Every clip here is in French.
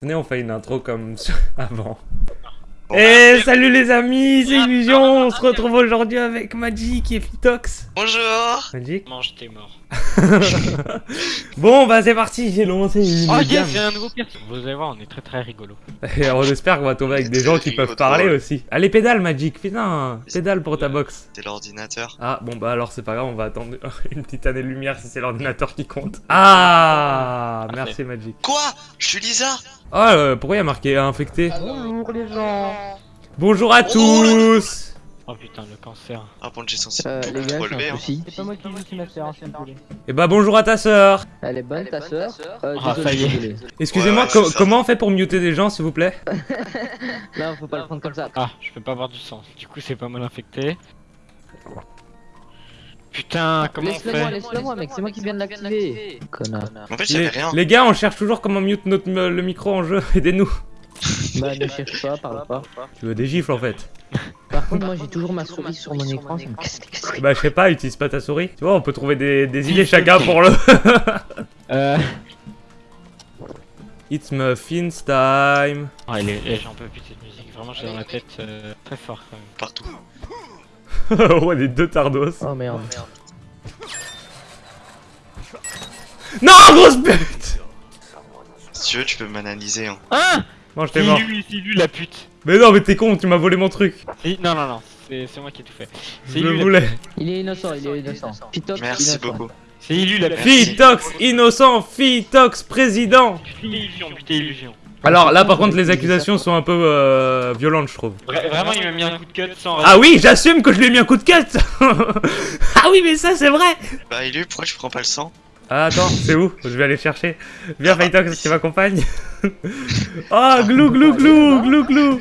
Venez, on fait une intro comme avant. Et salut les amis, c'est Illusion, on se retrouve aujourd'hui avec Magic et Fitox. Bonjour Magic Mange, t'es mort. Bon bah c'est parti, j'ai lancé une Oh yes, j'ai un nouveau perso. Vous allez voir, on est très très rigolo. Et on espère qu'on va tomber avec des gens qui peuvent parler aussi. Allez pédale Magic, putain, pédale pour ta box. C'est l'ordinateur. Ah bon bah alors c'est pas grave, on va attendre une petite année de lumière si c'est l'ordinateur qui compte. Ah merci Magic. Quoi? Je suis Lisa? Ah euh, pourquoi il y a marqué infecté? Bonjour les gens Bonjour à tous Oh putain, le cancer. Ah bon, j'ai censé euh, Les gars, relever. hein. C'est pas moi qui joue, c'est ma sœur, s'il vous plaît. Et bah bonjour à ta sœur Elle est bonne ta sœur euh, Ah, ça y est. Excusez-moi, Ouais, ouais, comment on fait pour muter des gens s'il vous plaît? Là, faut pas le prendre comme ça. Ah, je peux pas avoir du sang. Du coup, c'est pas mal infecté. Putain, comment on Laisse-le moi, fait? laisse-le moi, mec, c'est moi qui viens de l'activer. Connard. En fait, les, j'avais rien. les gars, on cherche toujours comment mute notre, le micro en jeu, aidez-nous Bah, ne cherche pas, parle pas. Tu veux des gifles en fait? moi, j'ai toujours ma souris sur mon écran, ça me casse les couilles. Bah je sais pas, utilise pas ta souris. Tu vois, on peut trouver des, des idées chacun pour le... Euh... It's Muffins time Oh, elle est... j'en peux plus de cette musique. Vraiment, j'ai dans la tête euh, très fort quand même. Partout. Ouais, les deux tardos. Oh merde. Non, grosse pute Si tu veux, tu peux m'analyser. Hein. Mange C'est t'es mort. lui, c'est lui la pute. Mais non, mais t'es con, tu m'as volé mon truc. Non, non, non, c'est c'est moi qui ai tout fait. Je lui, la... voulais. Il est innocent, il est innocent. Pitox, Merci innocent. beaucoup. c'est lui la. Fitox, innocent, Fitox, président illusion, putain, illusion. Alors là, par contre, les accusations sont un peu euh, violentes, je trouve. Vra- vraiment, il m'a mis un coup de cut sans Ah oui, j'assume que je lui ai mis un coup de cut Ah oui, mais ça, c'est vrai Bah, Élu, pourquoi je prends pas le sang? Ah, attends, c'est où? Je vais aller chercher. Viens, Fitox, tu m'accompagnes. oh, glou, glou, glou, glou, glou.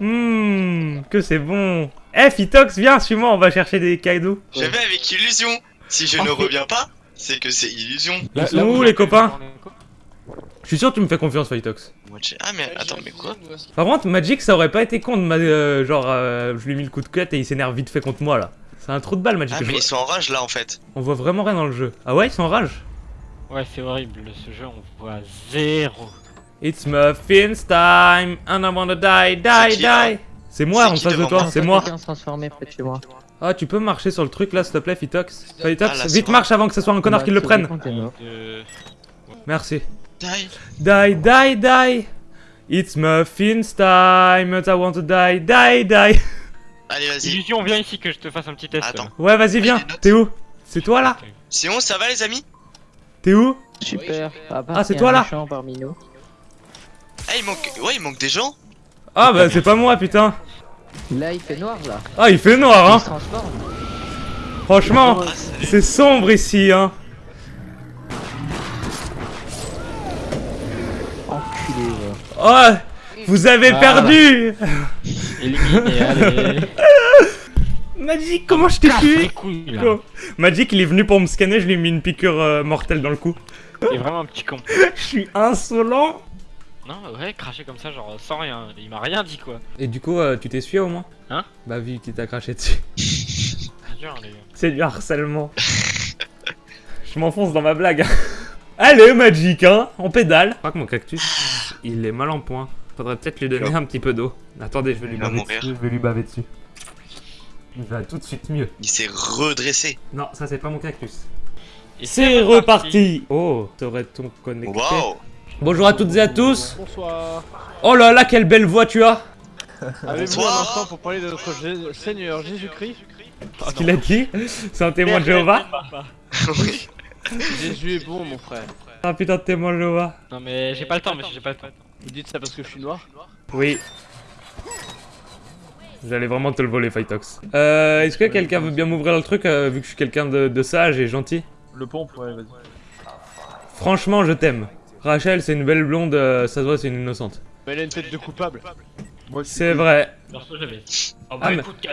Hum, que c'est bon. Eh, Fitox, viens, suis-moi, on va chercher des cadeaux. Je vais avec illusion. Si je Oh, ne reviens pas, c'est que c'est illusion. Sont où, les copains Je suis sûr que tu me fais confiance, j'ai- Ah, mais attends, mais quoi? Par contre, Magic, ça aurait pas été con de ma... euh, genre, euh, je lui ai mis le coup de cut et il s'énerve vite fait contre moi, là. C'est un trou de balle, Magic. Ah, mais vois- ils sont en rage là en fait. On voit vraiment rien dans le jeu. Ah ouais, ils sont en rage Ouais, c'est horrible, ce jeu, on voit zéro. It's Muffins time, and I wanna die, die, qui, die. C'est moi C'est en face de toi, moi c'est moi. Moi. Ah, tu peux marcher sur le truc là, s'il te plaît, Fitox Fitox, Ah, vite marche avant que ce soit un connard Bah, qui le prenne. Euh... Merci. Die. Die, die, die. It's Muffins time, and I want to die, die, die. Allez, vas-y. Illusion, viens ici que je te fasse un petit test. Attends. Ouais, vas-y, viens. T'es où? C'est toi là? Sinon, ça va les amis? T'es où? Super. À part Ah, c'est toi, là méchant parmi nous. Ah, il manque. Ouais, il manque des gens. Ah bah c'est pas moi, putain. Là, il fait noir là. Ah, il fait noir, Il hein. se transforme. Franchement, Ah, c'est sombre ici, hein. Enculé. Oh, vous avez Voilà. perdu. Éliminé, allez. Magic, comment je t'ai tué couilles, là. Magic, il est venu pour me scanner, je lui ai mis une piqûre euh, mortelle dans le cou. T'es vraiment un petit con. Je suis insolent. Non, ouais, cracher comme ça, genre sans rien. Il m'a rien dit quoi. Et du coup, euh, tu t'es sué au moins Hein Bah vu qu'il t'a craché dessus. C'est dur, les gars. C'est du harcèlement. je m'enfonce dans ma blague. Allez, Magic, hein On pédale. Je crois que mon cactus, il est mal en point. Faudrait peut-être lui donner un petit peu d'eau. Attendez, je vais lui baver mourir. dessus. Je vais lui baver dessus. Il va tout de suite mieux. Il s'est redressé. Non, ça c'est pas mon cactus. C'est reparti Oh, serait-on connecté. Bonjour à toutes et à tous Bonsoir. Oh là là, quelle belle voix tu as Avez-vous un instant pour parler de notre Jé- Seigneur Jésus-Christ Ce qu'il a dit C'est un témoin de Jéhovah oui. Jésus est bon, mon frère. Ah putain de témoin de Jéhovah Non, mais j'ai pas le temps, monsieur, j'ai pas le temps. Vous dites ça parce que je suis noir Oui. J'allais vraiment te le voler, Fightox. Euh, est-ce que quelqu'un veut bien m'ouvrir le truc, euh, vu que je suis quelqu'un de, de sage et gentil Le pompe, ouais, vas-y. Franchement, je t'aime. Rachel, c'est une belle blonde, euh, ça se voit, c'est une innocente. Mais elle a une tête de coupable. C'est vrai. Oh, Ah, mais- écoute, euh,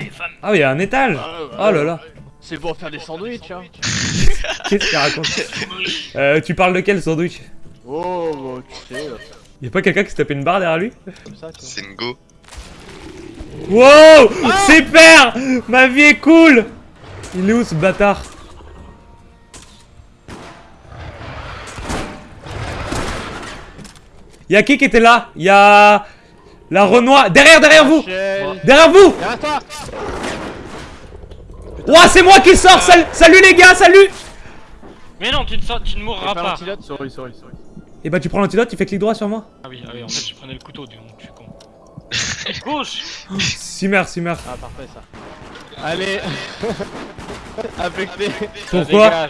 les femmes. Ah, il y a un étage Ah, Oh là là C'est pour faire des sandwichs, hein. Qu'est-ce qu'il raconte euh, Tu parles de quel sandwich? Oh, bah, tu sais, là, Y'a pas quelqu'un qui se tapait une barre derrière lui. C'est une go. Wow Super Ma vie est cool Il est où ce bâtard Y'a qui qui était là Y'a... La Renoir... Derrière, derrière vous. Derrière vous Derrière toi Ouah, c'est moi qui sors Sal- Salut les gars, salut Mais non, tu ne, sors- tu ne mourras pas pas. l'antidote, sorry, sorry, sorry. Et bah tu prends l'antidote, tu fais clic droit sur moi Ah oui, ah oui, en fait, je prenais le couteau, donc je suis con. Gauche Simmer, simmer. Ah, parfait ça. Allez Affecté Pourquoi. Bah,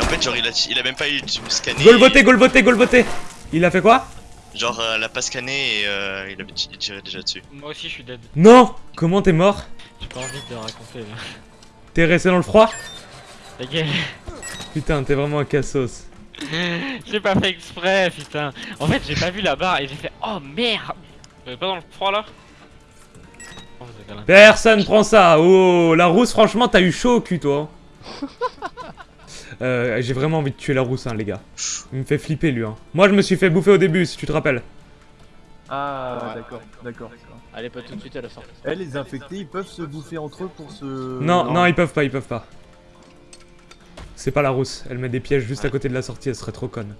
en fait, genre, il a, il a même pas eu de scanner. Golvoté, golvoté, golvoté Il a fait quoi? Genre, euh, elle a pas scanné et euh, il a il tirait déjà dessus. Moi aussi, je suis dead. Non Comment t'es mort? J'ai pas envie de raconter là. T'es resté dans le froid? Ta gueule. Putain, t'es vraiment un cassos. J'ai pas fait exprès, putain. En fait, j'ai pas vu la barre et j'ai fait Oh merde Vous pas dans le froid là? Oh. Personne prend ça Oh, la rousse, franchement, t'as eu chaud au cul, toi. Euh, j'ai vraiment envie de tuer la rousse, hein, les gars. Il me fait flipper, lui. Hein. Moi, je me suis fait bouffer au début, si tu te rappelles. Ah, d'accord, d'accord. Allez, pas tout de suite à la sortie. Eh, les infectés, ils peuvent se bouffer entre eux pour se... Non, non, ils peuvent pas, ils peuvent pas. C'est pas la rousse, elle met des pièges juste à côté de la sortie, elle serait trop conne.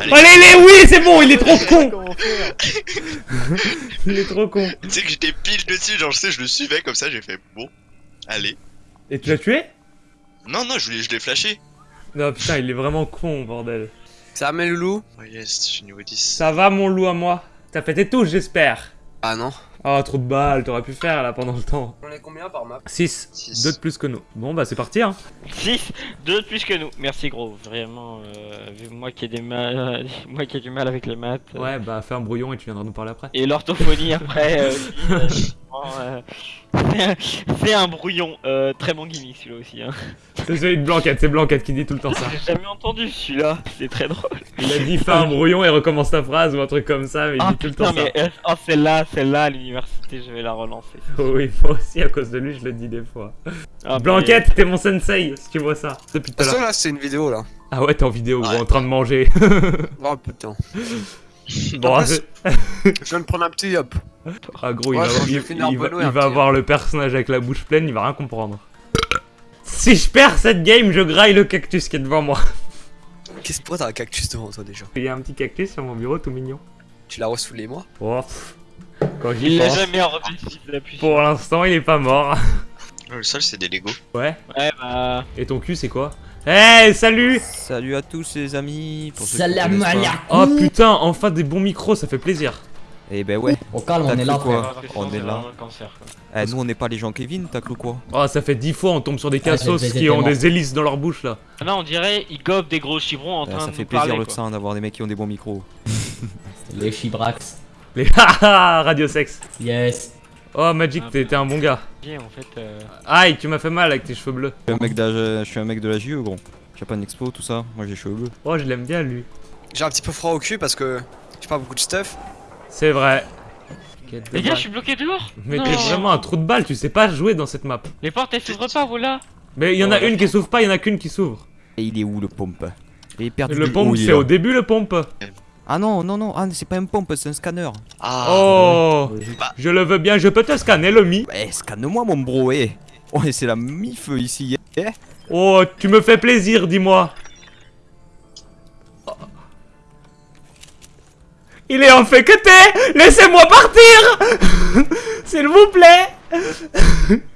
Allez. Allez, les oui, c'est bon, il est trop con Il est trop con. Tu sais que j'étais pile dessus, genre, je sais, je le suivais comme ça, j'ai fait bon, allez. Et tu l'as tué? Non, non, je l'ai je l'ai flashé. Non, putain, il est vraiment con, bordel. Ça va, mes loulous Oh yes, je suis niveau 10. Ça va, mon loup à moi? T'as fait tes touches, j'espère. Ah non. Oh, trop de balles, t'aurais pu faire là pendant le temps. On est combien par map? 6. Six. 2 de plus que nous. Bon, bah c'est parti, hein. 6, 2 de plus que nous. Merci gros, vraiment. Euh, vu moi qui ai des mal, moi qui ai du mal avec les maths. euh, Ouais, bah fais un brouillon et tu viendras nous parler après. Et l'orthophonie après. Euh, c'est un brouillon. Euh, très bon gimmick celui-là aussi. Hein. C'est celui de Blanquette, c'est Blanquette qui dit tout le temps ça. J'ai jamais entendu celui-là. C'est très drôle. Il a dit fais un brouillon et recommence ta phrase ou un truc comme ça, mais il Ah dit tout le temps ça. mais euh, oh, celle-là, celle-là à l'université, je vais la relancer. Oh oui, moi aussi à cause de lui, je le dis des fois. Ah, Blanquette, t'es mon sensei, si tu vois ça. Depuis tout à Ça l'heure. là, c'est une vidéo là. Ah ouais, t'es en vidéo, gros, en train de manger. Oh putain. bon, Je viens de prendre un petit hop. ah, gros, il va, il- va- il avoir le personnage avec la bouche pleine, il va rien comprendre. Si je perds cette game, je graille le cactus qui est devant moi. Qu'est-ce que t'as un cactus devant toi déjà Il y a un petit cactus sur mon bureau tout mignon. Tu l'as reçu les mois Oh, pff. Quand Il l'a jamais pour l'instant, il est pas mort. Le sol, c'est des Lego. Ouais. Ouais, bah. Et ton cul, c'est quoi Hey, salut Salut à tous les amis. Pour ceux Salam alaikum. Oh putain, enfin des bons micros, ça fait plaisir. Eh ben ouais. Au calme, on est là, quoi. On est là. Un cancer, quoi. Eh, nous on n'est pas les gens Kevin, t'as cru quoi Oh, ça fait dix fois on tombe sur des Ah, cassos qui ont des hélices dans leur bouche là. Ah non, on dirait ils gobent des gros chibrons en Eh, train Ça de fait nous plaisir parler, le sein d'avoir des mecs qui ont des bons micros. Les chibrax. Les haha, radio sexe. Yes. Oh, Magic, Ah, t'es un bon gars. En fait. euh, Aïe, tu m'as fait mal avec tes cheveux bleus. Je suis un mec, d'âge- je suis un mec de la JE gros. J'ai pas une expo, tout ça. Moi j'ai les cheveux bleus. Oh, je l'aime bien lui. J'ai un petit peu froid au cul parce que j'ai pas beaucoup de stuff. C'est vrai. De Les gars, je suis bloqué dehors Mais t'es vraiment un trou de balle, tu sais pas jouer dans cette map. Les portes elles s'ouvrent pas, vous là Mais il y en a une qui s'ouvre pas, il y en a qu'une qui s'ouvre. Et il est où le pompe? Il est perdu. Le pompe, c'est au début le pompe. Ah non, non, non, ah, c'est pas un pompe, c'est un scanner. Ah, Oh, Bah. je le veux bien, je peux te scanner le mi. Eh, scanne-moi mon bro, eh. Ouais, c'est la mif ici. eh. Oh, tu me fais plaisir, dis-moi. Il est en fait que t'es Laissez-moi partir S'il vous plaît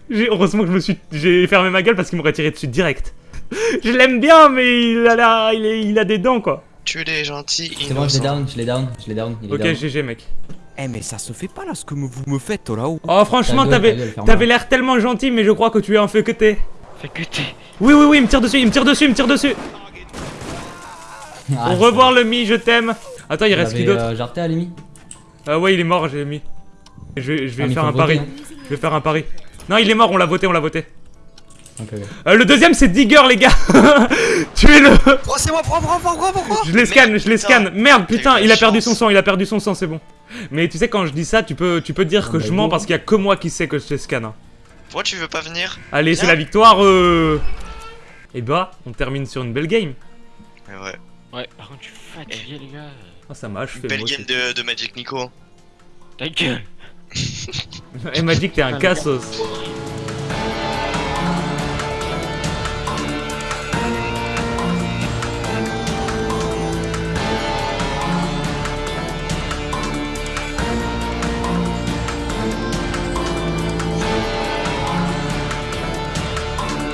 J'ai- Heureusement que je me suis... J'ai fermé ma gueule parce qu'il m'aurait tiré dessus direct. Je l'aime bien, mais il a, la- il, est- il a des dents, quoi. Tu es gentil, C'est bon, je l'ai down, je l'ai down, je l'ai down. Il est Ok, down. GG, mec. Eh, mais ça se fait pas là ce que vous me faites là-haut. Oh, franchement, t'avais l'air tellement gentil, mais je crois que tu es un fait que t'es. Fait que t'es. Oui, oui, oui, il me tire dessus, il me tire dessus, il me tire dessus. Ah, Au revoir, le mi, je t'aime. Attends, il Il reste qui d'autre euh, Jarté à. Ah ouais, il est mort, j'ai mis. Je vais, je vais Ah, faire un pari. hein. Je vais faire un pari. Non, il est mort, on l'a voté, on l'a voté. Euh, le deuxième, c'est Digger, les gars. Tuez-le. Oh, c'est moi, prends, prends, prends, prends, prends Je les scanne, je les scanne. Merde, putain, il a perdu son sang, il a perdu son sang, c'est bon. Mais tu sais, quand je dis ça, tu peux, tu peux dire Ah, que bah, je mens parce qu'il y a que moi qui sais que je les scanne. hein. Pourquoi tu veux pas venir? Allez, c'est la victoire. Euh... Et bah, on termine sur une belle game. Ouais, ouais. Ouais, par contre, je suis fatigué, les gars. Ah, ça m'a achevé. Belle moi game de, de Magic Nico. Ta gueule Et Magic, t'es un Ah, cassos.